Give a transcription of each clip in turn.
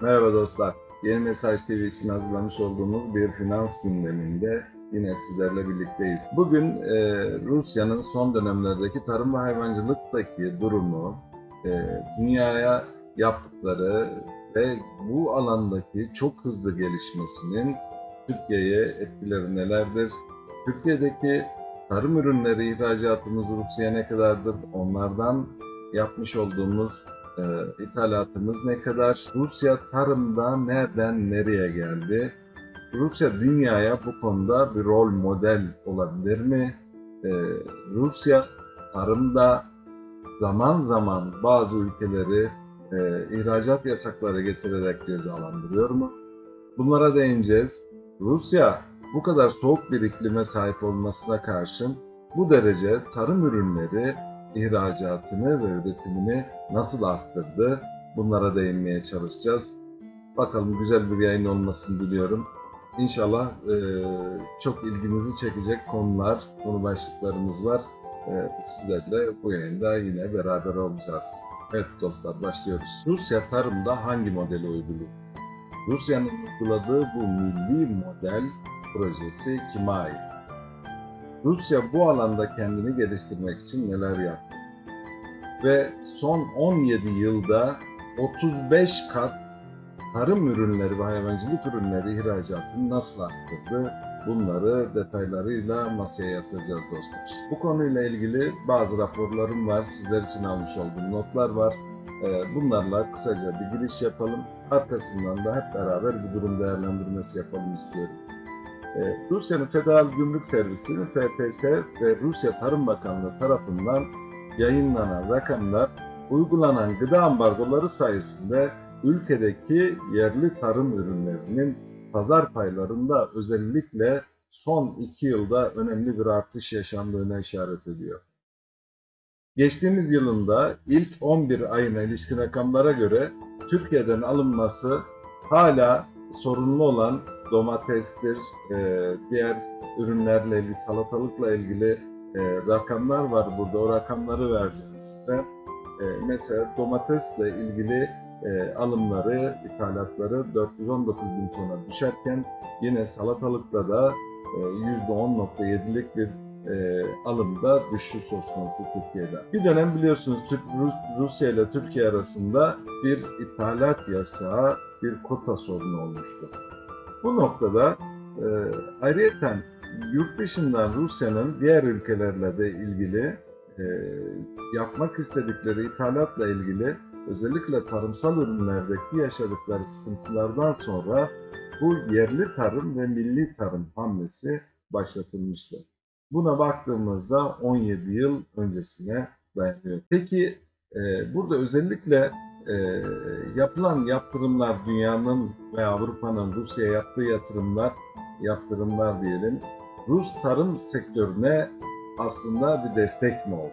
Merhaba dostlar. Yeni Mesaj TV için hazırlamış olduğumuz bir finans gündeminde yine sizlerle birlikteyiz. Bugün e, Rusya'nın son dönemlerdeki tarım ve hayvancılıktaki durumu, e, dünyaya yaptıkları ve bu alandaki çok hızlı gelişmesinin Türkiye'ye etkileri nelerdir? Türkiye'deki tarım ürünleri ihracatımız Rusya'ya ne kadardır? Onlardan yapmış olduğumuz e, ithalatımız ne kadar? Rusya tarımda nereden nereye geldi? Rusya dünyaya bu konuda bir rol model olabilir mi? E, Rusya tarımda zaman zaman bazı ülkeleri e, ihracat yasakları getirerek cezalandırıyor mu? Bunlara değineceğiz. Rusya bu kadar soğuk bir iklime sahip olmasına karşın bu derece tarım ürünleri ihracatını ve üretimini nasıl arttırdı? Bunlara değinmeye çalışacağız. Bakalım güzel bir yayın olmasını diliyorum. İnşallah e, çok ilginizi çekecek konular, konu başlıklarımız var. E, sizlerle bu yayında yine beraber olacağız. Evet dostlar başlıyoruz. Rusya tarımda hangi modeli uyguluyor? Rusya'nın uyguladığı bu milli model projesi kime ait? Rusya bu alanda kendini geliştirmek için neler yaptı? Ve son 17 yılda 35 kat tarım ürünleri ve hayvancılık ürünleri ihracatını nasıl arttırdı? Bunları detaylarıyla masaya yatıracağız dostlar. Bu konuyla ilgili bazı raporlarım var. Sizler için almış olduğum notlar var. Ee, Bunlarla kısaca bir giriş yapalım. Arkasından da hep beraber bir durum değerlendirmesi yapalım istiyorum. Ee, Rusya'nın Federal Gümrük Servisi FTS ve Rusya Tarım Bakanlığı tarafından yayınlanan rakamlar uygulanan gıda ambargoları sayesinde ülkedeki yerli tarım ürünlerinin pazar paylarında özellikle son iki yılda önemli bir artış yaşandığına işaret ediyor. Geçtiğimiz yılında ilk 11 ayına ilişkin rakamlara göre Türkiye'den alınması hala sorunlu olan domatestir, e, diğer ürünlerle ilgili, salatalıkla ilgili e, rakamlar var burada. O rakamları vereceğim size. E, mesela domatesle ilgili e, alımları, ithalatları 419 bin tona düşerken yine salatalıkta da e, %10.7'lik bir e, alımda düşüş söz konusu Türkiye'de. Bir dönem biliyorsunuz Türk, Rus- Rusya ile Türkiye arasında bir ithalat yasağı, bir kota sorunu olmuştu. Bu noktada e, ayrıyeten yurt dışından Rusya'nın diğer ülkelerle de ilgili e, yapmak istedikleri ithalatla ilgili özellikle tarımsal ürünlerdeki yaşadıkları sıkıntılardan sonra bu yerli tarım ve milli tarım hamlesi başlatılmıştı. Buna baktığımızda 17 yıl öncesine dayanıyor. Peki e, burada özellikle e, yapılan yaptırımlar dünyanın ve Avrupa'nın Rusya'ya yaptığı yatırımlar, yaptırımlar diyelim, Rus tarım sektörüne aslında bir destek mi oldu?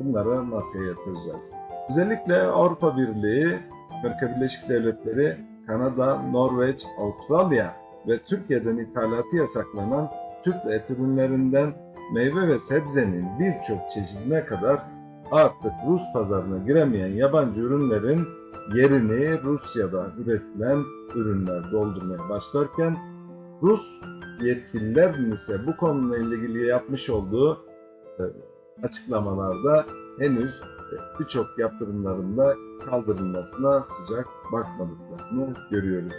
Bunları masaya yatıracağız. Özellikle Avrupa Birliği, Amerika Birleşik Devletleri, Kanada, Norveç, Avustralya ve Türkiye'den ithalatı yasaklanan Türk et ürünlerinden meyve ve sebzenin birçok çeşidine kadar artık Rus pazarına giremeyen yabancı ürünlerin yerini Rusya'da üretilen ürünler doldurmaya başlarken Rus yetkililerin ise bu konuyla ilgili yapmış olduğu e, açıklamalarda henüz e, birçok yaptırımlarında kaldırılmasına sıcak bakmadıklarını görüyoruz.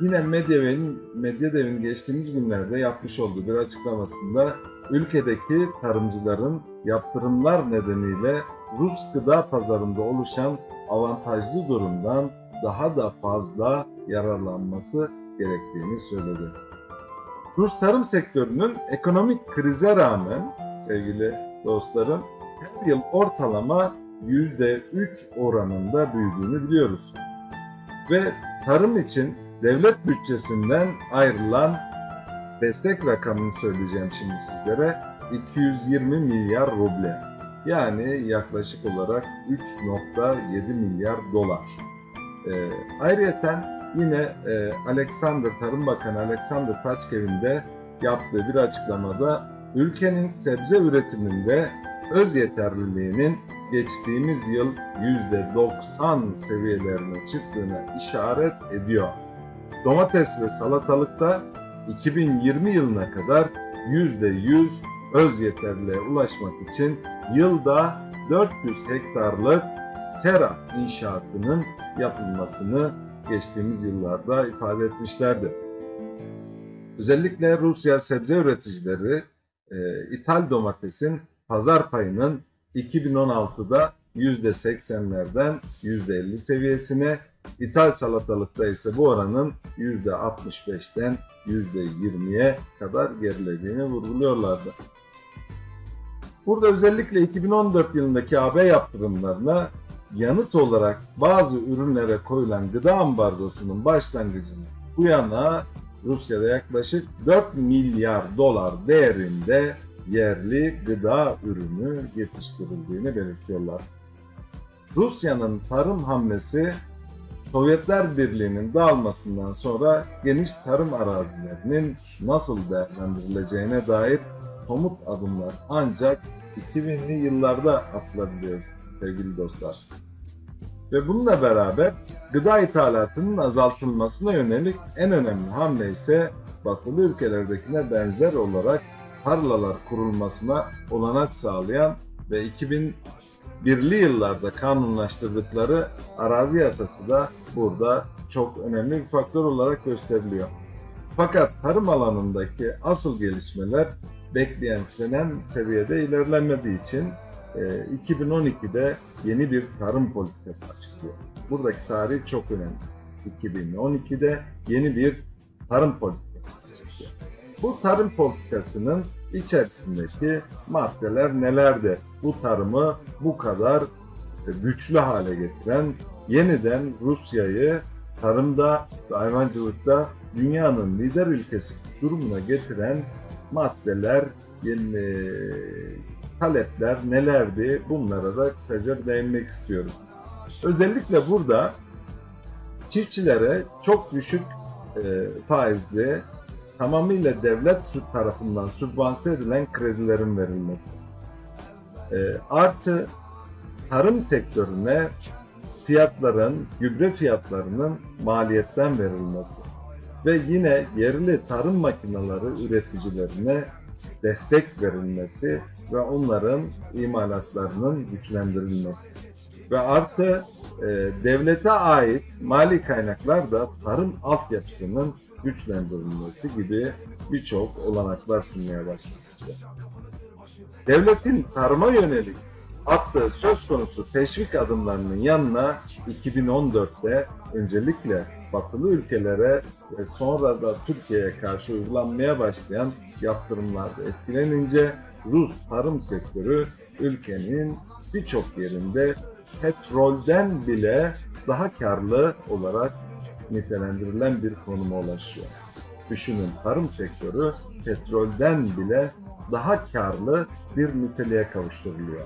Yine Medyev'in, Medyadev'in geçtiğimiz günlerde yapmış olduğu bir açıklamasında ülkedeki tarımcıların yaptırımlar nedeniyle Rus gıda pazarında oluşan avantajlı durumdan daha da fazla yararlanması gerektiğini söyledi. Rus tarım sektörünün ekonomik krize rağmen sevgili dostlarım her yıl ortalama %3 oranında büyüdüğünü biliyoruz. Ve tarım için devlet bütçesinden ayrılan destek rakamını söyleyeceğim şimdi sizlere. 220 milyar ruble. Yani yaklaşık olarak 3.7 milyar dolar. Ee, ayrıyeten yine e, Alexander Tarım Bakanı Alexander Taçkev'in de yaptığı bir açıklamada ülkenin sebze üretiminde öz yeterliliğinin geçtiğimiz yıl %90 seviyelerine çıktığına işaret ediyor. Domates ve salatalıkta 2020 yılına kadar %100 öz yeterliğe ulaşmak için yılda 400 hektarlık sera inşaatının yapılmasını geçtiğimiz yıllarda ifade etmişlerdi. Özellikle Rusya sebze üreticileri e, ithal domatesin pazar payının 2016'da %80'lerden %50 seviyesine, ithal salatalıkta ise bu oranın %65'ten %20'ye kadar gerilediğini vurguluyorlardı. Burada özellikle 2014 yılındaki AB yaptırımlarına yanıt olarak bazı ürünlere koyulan gıda ambargosunun başlangıcında bu yana Rusya'da yaklaşık 4 milyar dolar değerinde yerli gıda ürünü yetiştirildiğini belirtiyorlar. Rusya'nın tarım hamlesi Sovyetler Birliği'nin dağılmasından sonra geniş tarım arazilerinin nasıl değerlendirileceğine dair somut adımlar ancak 2000'li yıllarda atılabiliyor sevgili dostlar. Ve bununla beraber gıda ithalatının azaltılmasına yönelik en önemli hamle ise batılı ülkelerdekine benzer olarak tarlalar kurulmasına olanak sağlayan ve 2001'li yıllarda kanunlaştırdıkları arazi yasası da burada çok önemli bir faktör olarak gösteriliyor. Fakat tarım alanındaki asıl gelişmeler bekleyen senen seviyede ilerlenmediği için 2012'de yeni bir tarım politikası açıklıyor. Buradaki tarih çok önemli. 2012'de yeni bir tarım politikası açıklıyor. Bu tarım politikasının içerisindeki maddeler nelerdi? Bu tarımı bu kadar güçlü hale getiren, yeniden Rusya'yı tarımda ve hayvancılıkta dünyanın lider ülkesi durumuna getiren maddeler, yeni talepler nelerdi? Bunlara da kısaca değinmek istiyorum. Özellikle burada çiftçilere çok düşük e, faizli, tamamıyla devlet tarafından sübvanse edilen kredilerin verilmesi. E, artı tarım sektörüne fiyatların, gübre fiyatlarının maliyetten verilmesi ve yine yerli tarım makineleri üreticilerine destek verilmesi ve onların imalatlarının güçlendirilmesi. Ve artı e, devlete ait mali kaynaklar da tarım altyapısının güçlendirilmesi gibi birçok olanaklar sunmaya başlamıştır. Devletin tarıma yönelik attığı söz konusu teşvik adımlarının yanına 2014'te öncelikle batılı ülkelere ve sonra da Türkiye'ye karşı uygulanmaya başlayan yaptırımlarda etkilenince Rus tarım sektörü ülkenin birçok yerinde petrolden bile daha karlı olarak nitelendirilen bir konuma ulaşıyor. Düşünün tarım sektörü petrolden bile daha karlı bir niteliğe kavuşturuluyor.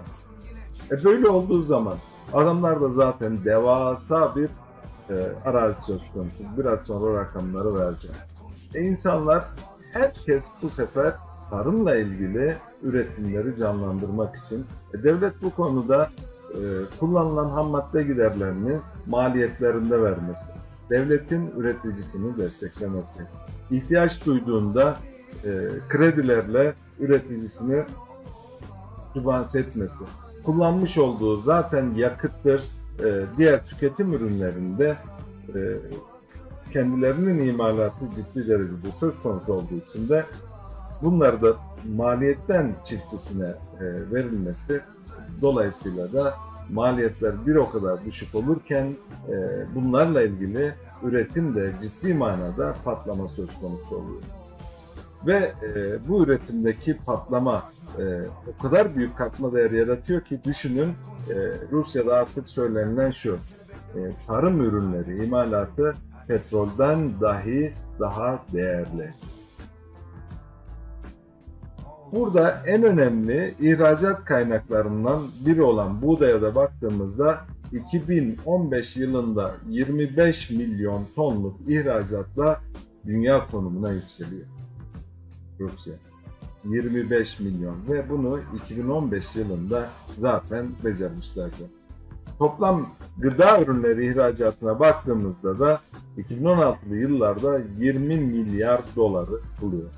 E böyle olduğu zaman adamlar da zaten devasa bir e, arazi söz konusu. Biraz sonra rakamları vereceğim. E insanlar herkes bu sefer tarımla ilgili üretimleri canlandırmak için e, devlet bu konuda kullanılan ham madde giderlerini maliyetlerinde vermesi, devletin üreticisini desteklemesi, ihtiyaç duyduğunda e, kredilerle üreticisini sübvanse etmesi, kullanmış olduğu zaten yakıttır, e, diğer tüketim ürünlerinde e, kendilerinin imalatı ciddi derecede söz konusu olduğu için de bunları da maliyetten çiftçisine e, verilmesi dolayısıyla da maliyetler bir o kadar düşük olurken e, bunlarla ilgili üretim de ciddi manada patlama söz konusu oluyor. Ve e, bu üretimdeki patlama e, o kadar büyük katma değer yaratıyor ki düşünün e, Rusya'da artık söylenilen şu e, tarım ürünleri imalatı petrolden dahi daha değerli. Burada en önemli ihracat kaynaklarından biri olan buğdaya da baktığımızda 2015 yılında 25 milyon tonluk ihracatla dünya konumuna yükseliyor Rusya. 25 milyon ve bunu 2015 yılında zaten becermişlerdi. Toplam gıda ürünleri ihracatına baktığımızda da 2016'lı yıllarda 20 milyar doları buluyor.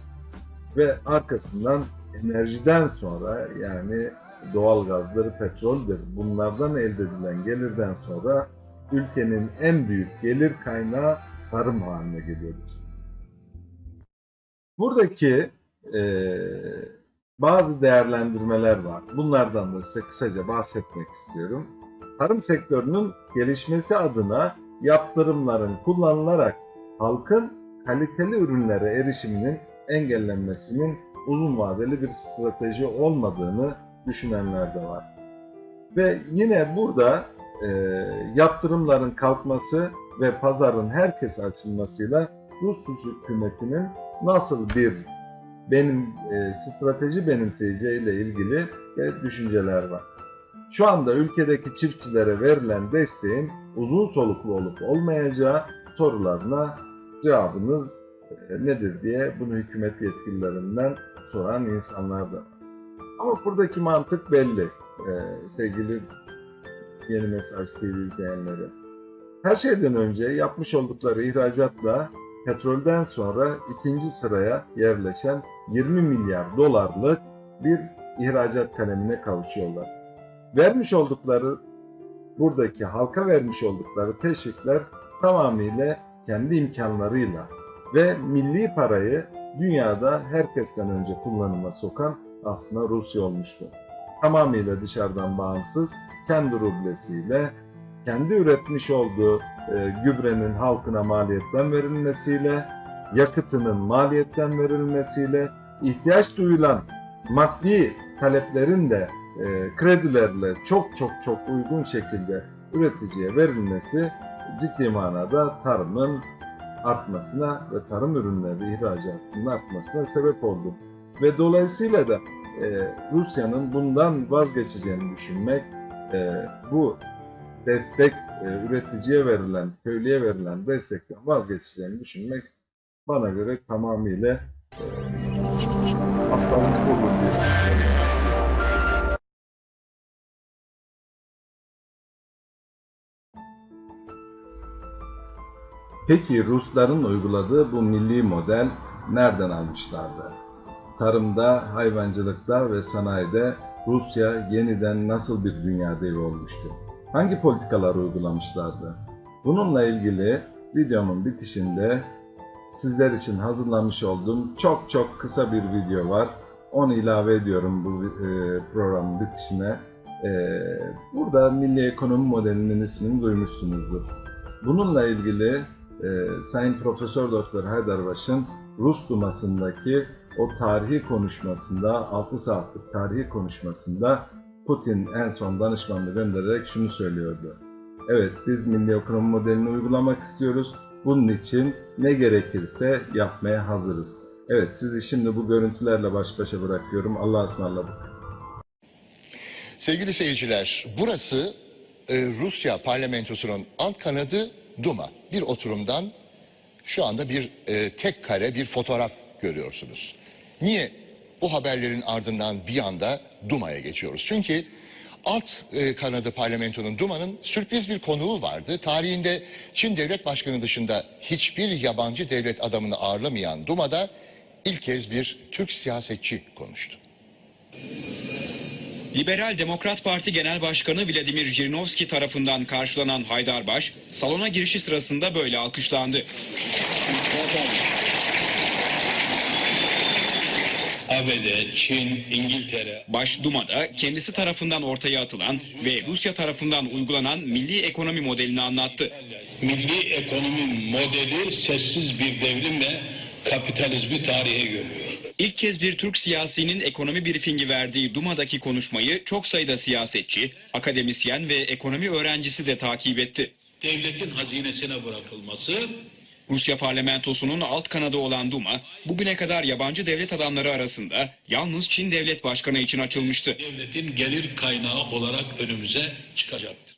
Ve arkasından enerjiden sonra yani doğalgazdır, petroldür bunlardan elde edilen gelirden sonra ülkenin en büyük gelir kaynağı tarım haline geliyoruz. Buradaki eee, bazı değerlendirmeler var. Bunlardan da size kısaca bahsetmek istiyorum. Tarım sektörünün gelişmesi adına yaptırımların kullanılarak halkın kaliteli ürünlere erişiminin engellenmesinin uzun vadeli bir strateji olmadığını düşünenler de var. Ve yine burada e, yaptırımların kalkması ve pazarın herkese açılmasıyla Rus hükümetinin nasıl bir benim e, strateji benimseyeceğiyle ilgili e, düşünceler var. Şu anda ülkedeki çiftçilere verilen desteğin uzun soluklu olup olmayacağı sorularına cevabınız e, nedir diye bunu hükümet yetkililerinden soran insanlar da. Ama buradaki mantık belli e, sevgili Yeni Mesaj TV izleyenleri. Her şeyden önce yapmış oldukları ihracatla petrolden sonra ikinci sıraya yerleşen 20 milyar dolarlık bir ihracat kalemine kavuşuyorlar. Vermiş oldukları buradaki halka vermiş oldukları teşvikler tamamıyla kendi imkanlarıyla ve milli parayı dünyada herkesten önce kullanıma sokan aslında Rusya olmuştu. Tamamıyla dışarıdan bağımsız, kendi rublesiyle, kendi üretmiş olduğu e, gübrenin halkına maliyetten verilmesiyle, yakıtının maliyetten verilmesiyle, ihtiyaç duyulan maddi taleplerin de e, kredilerle çok çok çok uygun şekilde üreticiye verilmesi ciddi manada tarımın artmasına ve tarım ürünleri ihracatının artmasına sebep oldu. Ve dolayısıyla da e, Rusya'nın bundan vazgeçeceğini düşünmek, e, bu destek e, üreticiye verilen, köylüye verilen destekten vazgeçeceğini düşünmek bana göre tamamıyla e, aptallık olur diye Peki Rusların uyguladığı bu milli model nereden almışlardı? Tarımda, hayvancılıkta ve sanayide Rusya yeniden nasıl bir dünya devi olmuştu? Hangi politikalar uygulamışlardı? Bununla ilgili videomun bitişinde sizler için hazırlamış olduğum çok çok kısa bir video var. Onu ilave ediyorum bu e, programın bitişine. E, burada Milli Ekonomi Modeli'nin ismini duymuşsunuzdur. Bununla ilgili e, Sayın Profesör Doktor Haydarbaş'ın Rus Duması'ndaki o tarihi konuşmasında, 6 saatlik tarihi konuşmasında Putin en son danışmanını göndererek şunu söylüyordu. Evet biz milli ekonomi modelini uygulamak istiyoruz. Bunun için ne gerekirse yapmaya hazırız. Evet sizi şimdi bu görüntülerle baş başa bırakıyorum. Allah'a ısmarladık. Sevgili seyirciler, burası e, Rusya parlamentosunun alt kanadı Duma. Bir oturumdan şu anda bir e, tek kare bir fotoğraf görüyorsunuz. Niye bu haberlerin ardından bir anda Duma'ya geçiyoruz? Çünkü alt e, kanadı parlamentonun Duma'nın sürpriz bir konuğu vardı. Tarihinde Çin devlet başkanı dışında hiçbir yabancı devlet adamını ağırlamayan Duma'da ilk kez bir Türk siyasetçi konuştu. Liberal Demokrat Parti Genel Başkanı Vladimir Jirinovski tarafından karşılanan Haydarbaş, salona girişi sırasında böyle alkışlandı. ABD, Çin, İngiltere, Baş Duma'da kendisi tarafından ortaya atılan ve Rusya tarafından uygulanan milli ekonomi modelini anlattı. milli ekonomi modeli sessiz bir devrimle kapitalizmi tarihe gömüyor. İlk kez bir Türk siyasinin ekonomi briefingi verdiği Duma'daki konuşmayı çok sayıda siyasetçi, akademisyen ve ekonomi öğrencisi de takip etti. Devletin hazinesine bırakılması, Rusya parlamentosunun alt kanadı olan Duma, bugüne kadar yabancı devlet adamları arasında yalnız Çin devlet başkanı için açılmıştı. devletin gelir kaynağı olarak önümüze çıkacaktır.